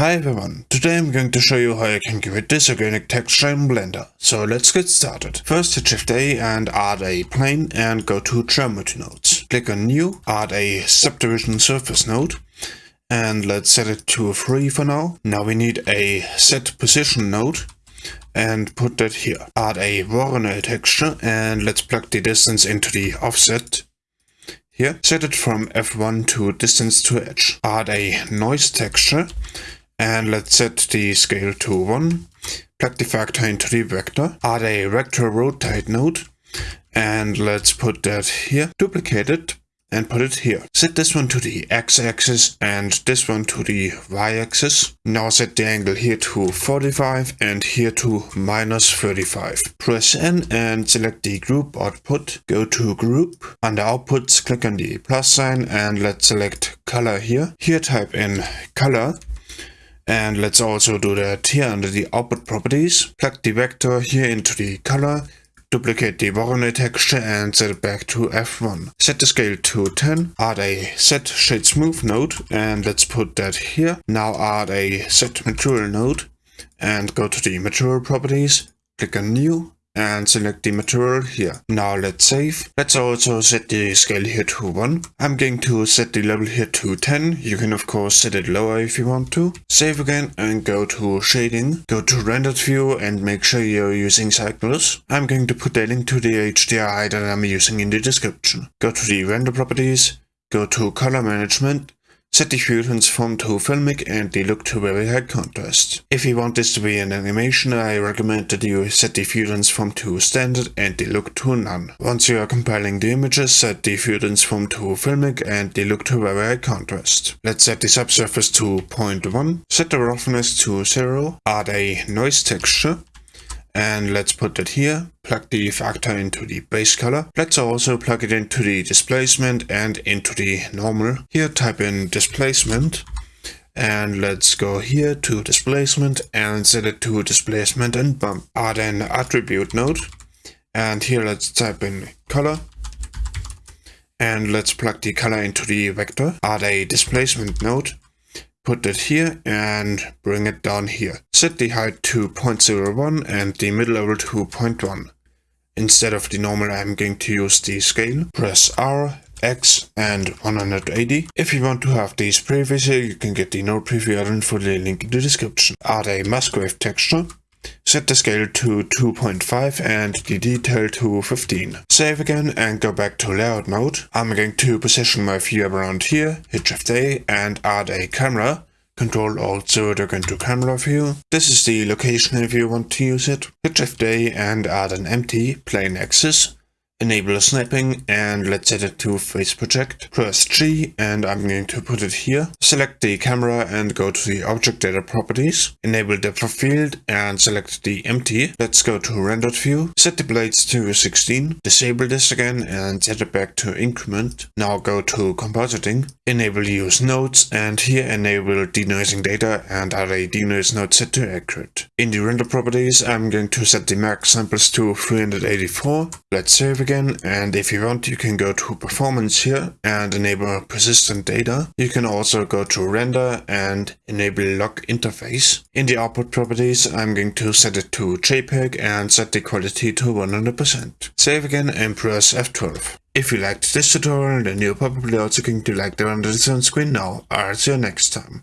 Hi everyone, today I'm going to show you how you can create this organic texture in Blender. So let's get started. First hit Shift A and add a plane and go to Geometry nodes. Click on New, add a subdivision surface node and let's set it to 3 for now. Now we need a set position node and put that here. Add a Voronoi texture and let's plug the distance into the offset here. Set it from F1 to distance to edge. Add a noise texture and let's set the scale to 1. Plug the factor into the vector. Add a vector rotate node. And let's put that here. Duplicate it and put it here. Set this one to the x-axis and this one to the y-axis. Now set the angle here to 45 and here to minus 35. Press N and select the group output. Go to group. Under outputs click on the plus sign and let's select color here. Here type in color and let's also do that here under the output properties. Plug the vector here into the color, duplicate the Voronoi texture and set it back to F1. Set the scale to 10, add a set shade smooth node and let's put that here. Now add a set material node and go to the material properties, click on new and select the material here. Now let's save. Let's also set the scale here to 1. I'm going to set the level here to 10. You can of course set it lower if you want to. Save again and go to shading. Go to rendered view and make sure you're using cycles. I'm going to put a link to the HDRI that I'm using in the description. Go to the render properties. Go to color management Set the view transform to filmic and the look to very high contrast. If you want this to be an animation, I recommend that you set the view transform to standard and the look to none. Once you are compiling the images, set the view transform to filmic and the look to very high contrast. Let's set the subsurface to 0.1, set the roughness to 0, add a noise texture, and let's put that here. Plug the factor into the base color. Let's also plug it into the displacement and into the normal. Here type in displacement and let's go here to displacement and set it to displacement and bump. Add an attribute node and here let's type in color and let's plug the color into the vector. Add a displacement node put it here and bring it down here. Set the height to 0.01 and the mid level to 0.1. Instead of the normal I'm going to use the scale. Press R, X and 180. If you want to have these previews here, you can get the node preview add-on for the link in the description. Add a Musgrave texture. Set the scale to 2.5 and the detail to 15. Save again and go back to layout mode. I'm going to position my view around here, hit Shift A and add a camera. Control Alt 0 to go into camera view. This is the location if you want to use it. Hit Shift A and add an empty plane axis enable snapping and let's set it to face project. Press G and I'm going to put it here. Select the camera and go to the object data properties. Enable depth of field and select the empty. Let's go to rendered view. Set the blades to 16. Disable this again and set it back to increment. Now go to compositing. Enable use nodes and here enable denoising data and add a denoise node set to accurate. In the render properties I'm going to set the max samples to 384. Let's save again again and if you want you can go to performance here and enable persistent data. You can also go to render and enable lock interface. In the output properties I'm going to set it to JPEG and set the quality to 100%. Save again and press F12. If you liked this tutorial then you're probably also going to like the render on screen now. I'll see you next time.